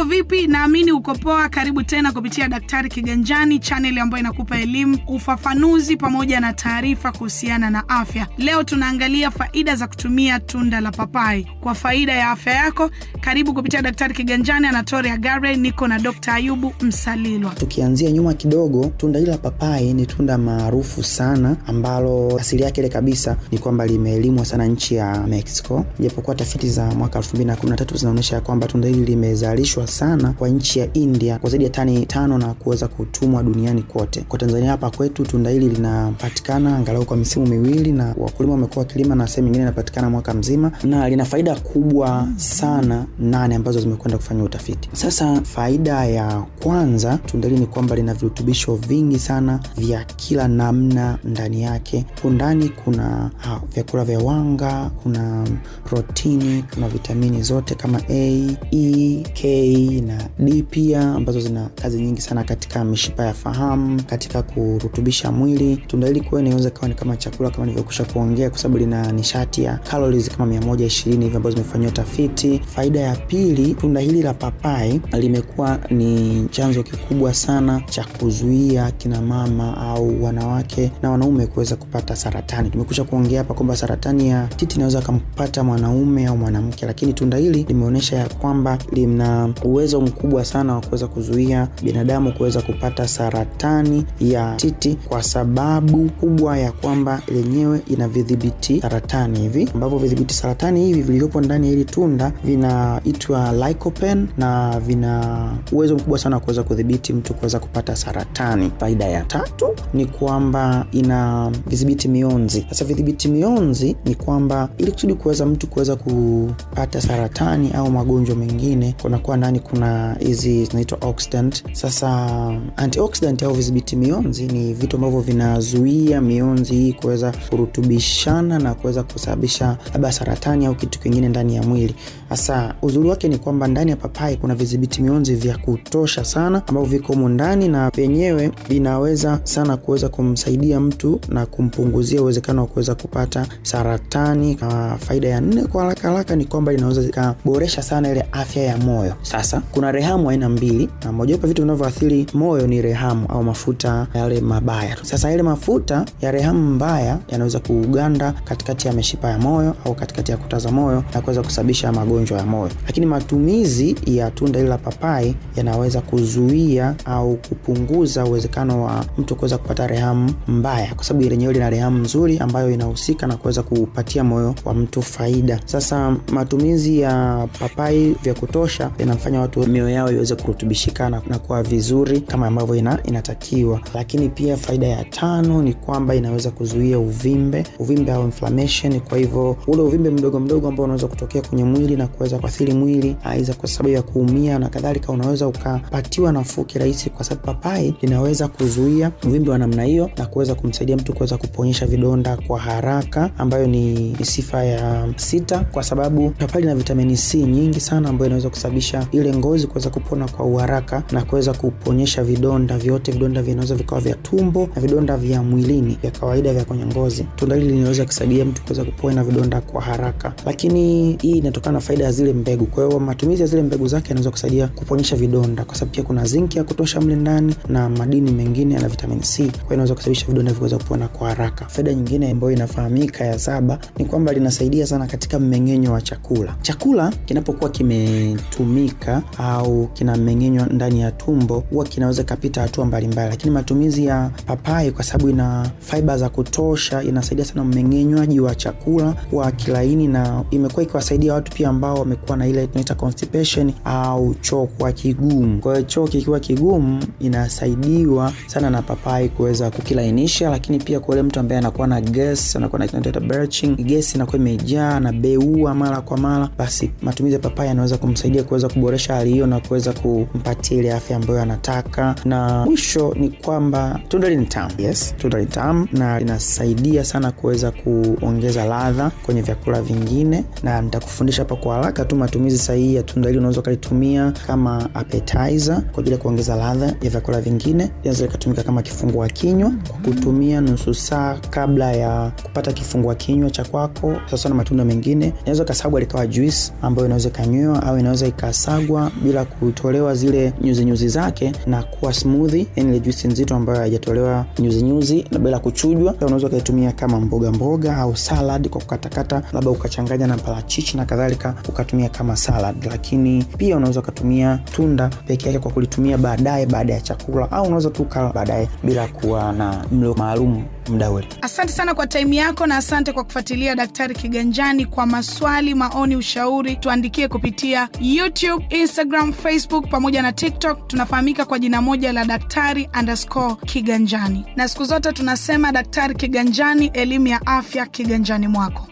Mambo vipi? Naamini uko poa. Karibu tena kupitia Daktari Kiganjani, chaneli ambayo inakupa elimu, ufafanuzi pamoja na taarifa kuhusiana na afya. Leo tunaangalia faida za kutumia tunda la papai kwa faida ya afya yako. Karibu kupitia Daktari Kiganjani, Anatoria Gare, niko na Dr. Ayubu Msalilwa. Tukianzia nyuma kidogo, tunda hili la papai ni tunda maarufu sana ambalo asili yake ile kabisa ni kwamba limeelimwa sana nchi ya Mexico, japokuwa tafiti za mwaka 2013 zinaonyesha kwamba tunda hili limezalishwa sana kwa nchi ya India kwa zaidi ya tani tano na kuweza kutumwa duniani kote. Kwa Tanzania hapa kwetu tunda hili linapatikana angalau kwa misimu miwili, na wakulima wamekuwa wakilima na sehemu nyingine inapatikana mwaka mzima, na lina faida kubwa sana nane ambazo zimekwenda kufanya utafiti. Sasa faida ya kwanza, tunda hili ni kwamba lina virutubisho vingi sana vya kila namna ndani yake. Ndani kuna ha, vyakula vya wanga, kuna protini, kuna vitamini zote kama A, E, K na D pia ambazo zina kazi nyingi sana katika mishipa ya fahamu, katika kurutubisha mwili. Tunda hili kwa inaweza kawa ni kama chakula kama nilivyokusha kuongea, kwa sababu lina nishati ya calories kama 120 hivi ambazo zimefanyiwa tafiti. Faida ya pili, tunda hili la papai limekuwa ni chanzo kikubwa sana cha kuzuia kina mama au wanawake na wanaume kuweza kupata saratani. Tumekusha kuongea hapa kwamba saratani ya titi inaweza kampata mwanaume au mwanamke, lakini tunda hili limeonyesha ya kwamba lina uwezo mkubwa sana wa kuweza kuzuia binadamu kuweza kupata saratani ya titi, kwa sababu kubwa ya kwamba lenyewe ina vidhibiti saratani hivi ambavyo vidhibiti saratani hivi vilivyopo ndani ya hili tunda vinaitwa lycopene na vina uwezo mkubwa sana wa kuweza kudhibiti mtu kuweza kupata saratani. Faida ya tatu ni kwamba ina vidhibiti mionzi. Sasa vidhibiti mionzi ni kwamba ili kusudi kuweza mtu kuweza kupata saratani au magonjwa mengine, kunakuwa ndani kuna hizi zinaitwa oxidant. Sasa antioxidant au vidhibiti mionzi ni vitu ambavyo vinazuia mionzi hii kuweza kurutubishana na kuweza kusababisha labda saratani au kitu kingine ndani ya mwili. Sasa uzuri wake ni kwamba ndani ya papai kuna vizibiti mionzi vya kutosha sana ambavyo viko humu ndani na vyenyewe vinaweza sana kuweza kumsaidia mtu na kumpunguzia uwezekano wa kuweza kupata saratani. Na faida ya nne kwa haraka haraka ni kwamba linaweza ikaboresha sana ile afya ya moyo. Sasa kuna rehamu aina mbili, na mojawapo vitu vinavyoathiri moyo ni rehamu au mafuta yale mabaya. Sasa yale mafuta ya rehamu mbaya yanaweza kuuganda katikati ya mishipa ya moyo au katikati ya kuta za moyo na kuweza kusababisha magonjwa ya moyo, lakini matumizi ya tunda hili la papai yanaweza kuzuia au kupunguza uwezekano wa mtu kuweza kupata rehamu mbaya, kwa sababu lenyewe lina rehamu nzuri ambayo inahusika na kuweza kupatia moyo wa mtu faida. Sasa matumizi ya papai vya kutosha yanafanya watu mioyo yao iweze kurutubishikana na kuwa vizuri kama ambavyo ina, inatakiwa. Lakini pia faida ya tano ni kwamba inaweza kuzuia uvimbe, uvimbe au inflammation. Kwa hivyo ule uvimbe mdogo mdogo ambao unaweza kutokea kwenye mwili na kuweza kuathiri mwili aidha kwa sababu ya kuumia na kadhalika, unaweza ukapatiwa nafuu kirahisi, kwa sababu papai linaweza kuzuia uvimbe wa namna hiyo na kuweza kumsaidia mtu kuweza kuponyesha vidonda kwa haraka, ambayo ni sifa ya sita, kwa sababu papai lina vitamini C nyingi sana ambayo inaweza kusababisha ile ngozi kuweza kupona kwa uharaka na kuweza kuponyesha vidonda vyote. Vidonda vinaweza vikawa vya tumbo na vidonda vya mwilini vya kawaida vya kwenye ngozi. Tunda hili linaweza kusaidia mtu kuweza kupona vidonda kwa haraka, lakini hii inatokana na faida ya zile mbegu. Kwa hiyo matumizi ya zile mbegu zake yanaweza kusaidia kuponyesha vidonda, kwa sababu pia kuna zinki ya kutosha mle ndani na madini mengine na vitamini C, kwa hiyo inaweza kusababisha vidonda viweza kupona kwa haraka. Faida nyingine ambayo inafahamika ya saba ni kwamba linasaidia sana katika mmeng'enyo wa chakula. Chakula kinapokuwa kimetumika au kinameng'enywa ndani ya tumbo, huwa kinaweza kapita hatua mbalimbali, lakini matumizi ya papai kwa sababu ina fiber za kutosha, inasaidia sana mmeng'enywaji wa chakula wa kilaini, na imekuwa ikiwasaidia watu pia ambao wamekuwa na ile tunaita constipation au choo kwa kigumu. Kwa hiyo choo kikiwa kigumu, inasaidiwa sana na papai kuweza kukilainisha, lakini pia kwa yule mtu ambaye anakuwa na gas, anakuwa na tunaita belching, gas inakuwa imejaa na beua mara kwa mara, basi matumizi ya papai yanaweza kumsaidia kuweza kuboresha hali hiyo na kuweza kumpatia ile afya ambayo anataka. Na mwisho ni kwamba tunda ni tamu. Yes, tunda ni tamu na linasaidia sana kuweza kuongeza ladha kwenye vyakula vingine, na nitakufundisha hapa kwa haraka tu matumizi sahihi ya tunda hili. Unaweza ukalitumia kama appetizer kwa ajili ya kuongeza ladha ya vyakula vingine. Linaweza likatumika kama kifungua kinywa kwa kutumia nusu saa kabla ya kupata kifungua kinywa cha kwako. Sasa na matunda mengine inaweza ikasagwa likawa juice ambayo inaweza ikanywewa au inaweza ikasagwa kuchujwa bila kutolewa zile nyuzi nyuzi zake na kuwa smooth, yani ile juisi nzito ambayo haijatolewa nyuzi nyuzi na bila kuchujwa. Unaweza ukaitumia kama mboga mboga au salad kwa kukatakata, labda ukachanganya na parachichi na kadhalika, ukatumia kama salad. Lakini pia unaweza ukatumia tunda peke yake kwa kulitumia baadaye baada ya chakula, au unaweza tu kala baadaye bila kuwa na mlo maalum muda ule. Asante sana kwa taimu yako na asante kwa kufuatilia Daktari Kiganjani. Kwa maswali, maoni, ushauri, tuandikie kupitia YouTube, Instagram, Facebook pamoja na TikTok. Tunafahamika kwa jina moja la Daktari underscore Kiganjani, na siku zote tunasema Daktari Kiganjani, elimu ya afya kiganjani mwako.